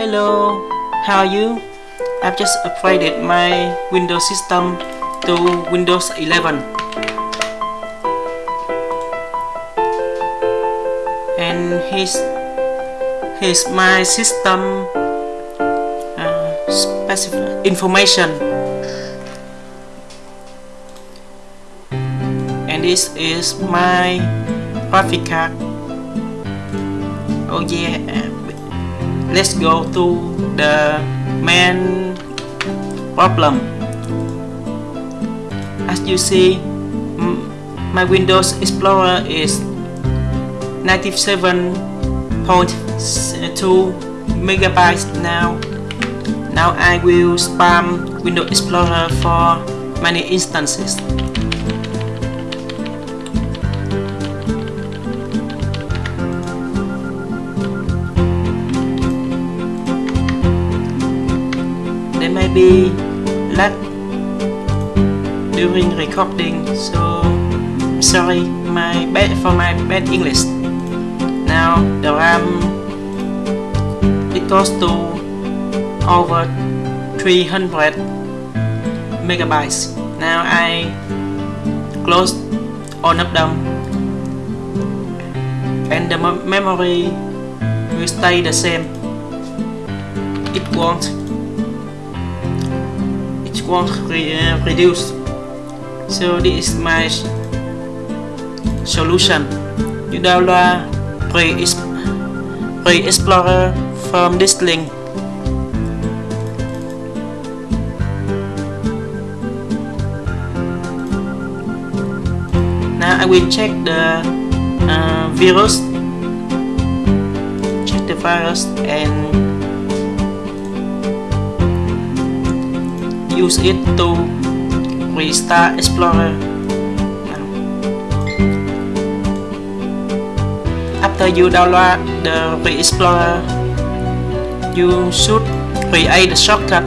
Hello, how are you? I've just upgraded my Windows system to Windows 11 and here's, here's my system uh, specific information. And this is my graphic card oh yeah let's go to the main problem. As you see my Windows Explorer is 97.2 megabytes now. Now I will spam Windows Explorer for many instances may be lag during recording so sorry my bad for my bad English. Now the RAM it goes to over 300 megabytes. Now I close all of them and the memory will stay the same. It won't won't re uh, reduce so this is my solution. You download pre-explorer from this link. Now I will check the uh, virus. Check the virus and use it to restart Explorer. After you download the Explorer you should create the shortcut.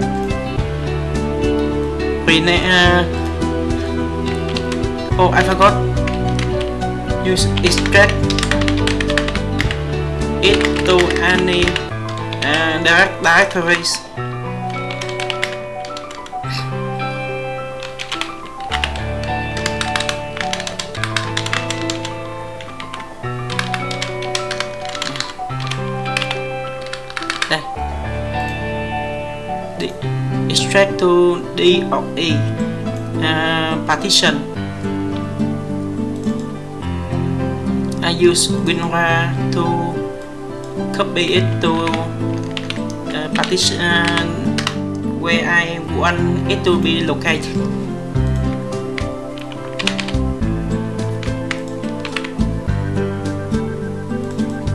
Rename uh, oh I forgot. Use extract it to any uh, direct directories extract to D of E uh, partition. I use WinRAR to copy it to uh, partition uh, where I want it to be located.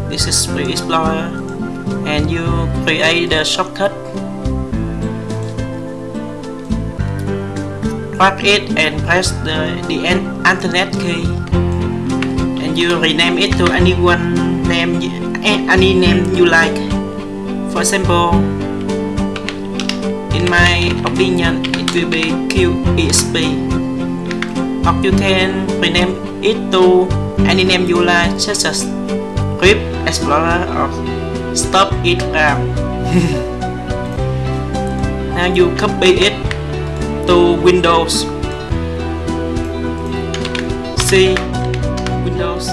This is Free Explorer and you create the shortcut. Plug it and press the, the internet key and you rename it to any one name eh, any name you like. For example in my opinion it will be QESP or you can rename it to any name you like such as Grip Explorer or Stop It RAM. Now you copy it to Windows. C Windows.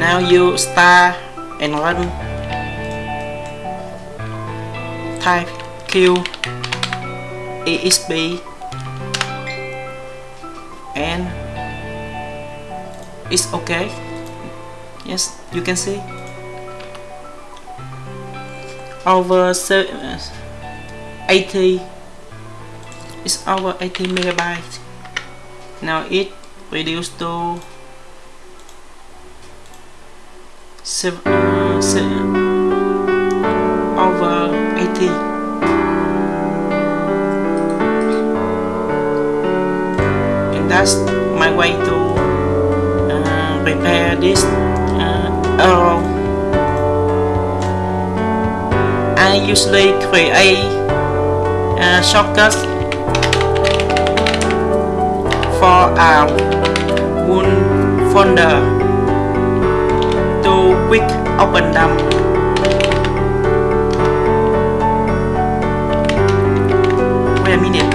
Now you start and run. Type Q ESP and it's okay yes you can see. Over 80 it's over 80 megabytes. Now it reduced to seven, uh, seven, over 80 and that's my way to uh, repair this I usually create a. Shortcut for our one folder to quick open them wait a minute.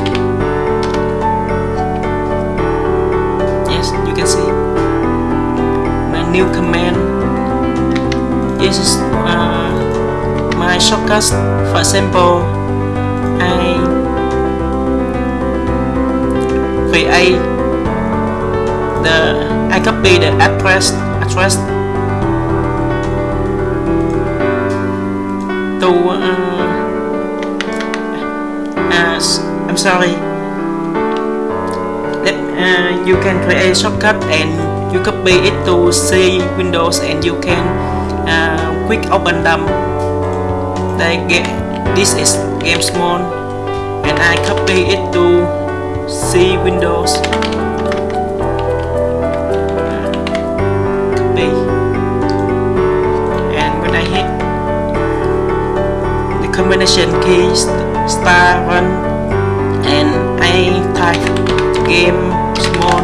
Yes you can see. My new command. This is uh, my shortcuts for example I create the I copy the address address to uh, as I'm sorry. That uh, you can create shortcut and you copy it to C Windows and you can uh, quick open them. They get this is game small and I copy it to C Windows. Copy and when I hit the combination key star one and I type game small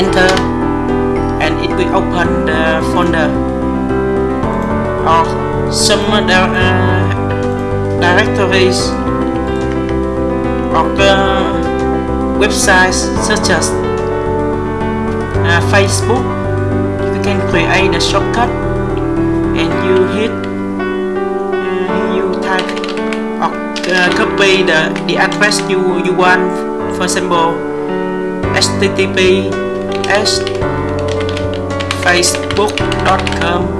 enter and it will open the folder or some other uh, directories or uh, websites such as uh, Facebook. You can create a shortcut and you hit uh, you type or uh, copy the, the address you, you want for example http facebook.com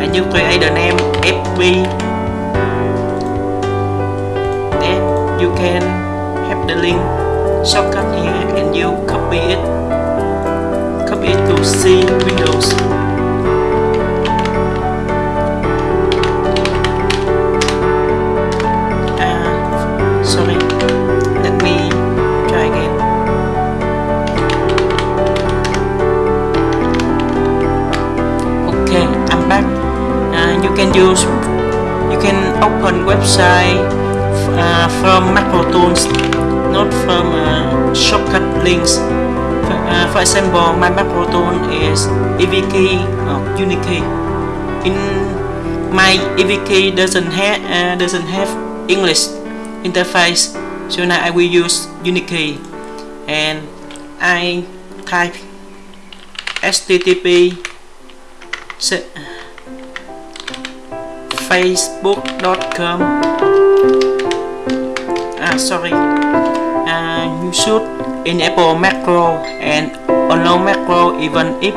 and you create the name fb then you can have the link. Shortcut here and you copy it. Copy it to C, Windows. From tools not from uh, shortcut links. For, uh, for example my Mac tool is EVKey or uh, Unikey in my EVKey doesn't have uh, doesn't have English interface so now I will use Unikey and I type http facebook.com ah sorry. Uh, you should enable macro and allow macro even if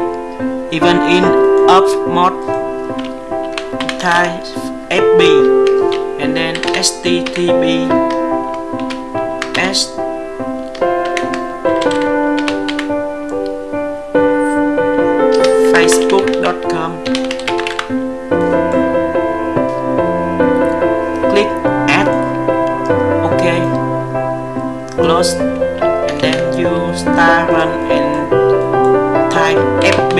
even in up mode. Type fb and then http s. Facebook.com close and then you start run and type fb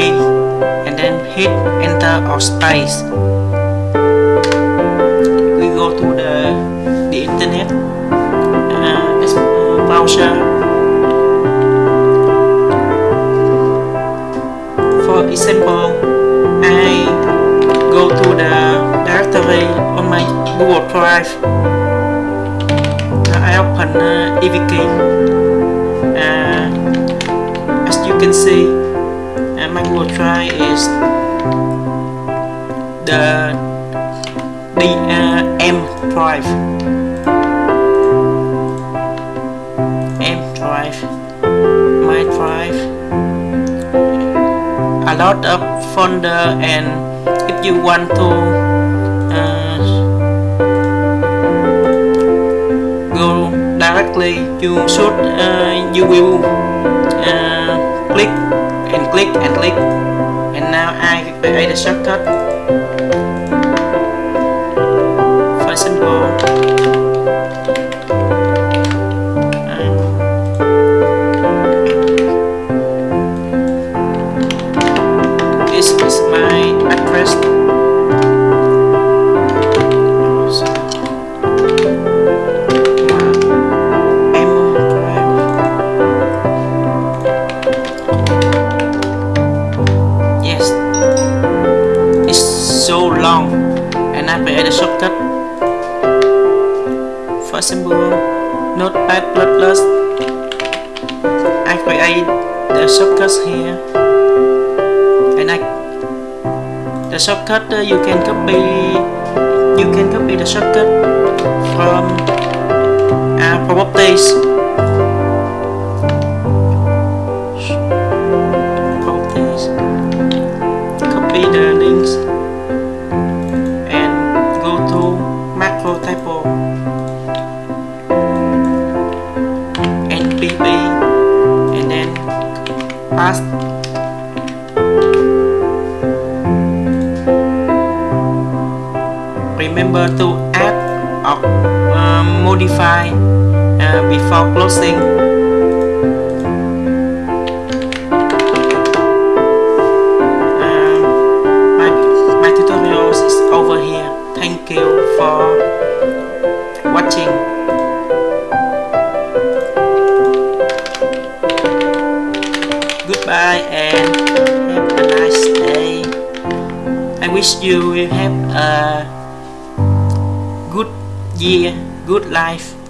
and then hit enter or space. We go to the the internet uh, uh, browser. For example I go to the directory on my Google Drive. Open uh, as you can see uh, my Google Drive is the the uh, M drive. M drive. My drive. A lot of folder and if you want to directly you should uh, you will uh, click and click and click. And now I create a shortcut. For example shortcut for example notepad++ I create the shortcut here. And I the shortcut uh, you can copy. You can copy the shortcut from uh, properties pass remember to add or uh, modify uh, before closing. Um, my, my is over here. Thank you for watching. Friend. have a nice day I wish you will have a good year, good life.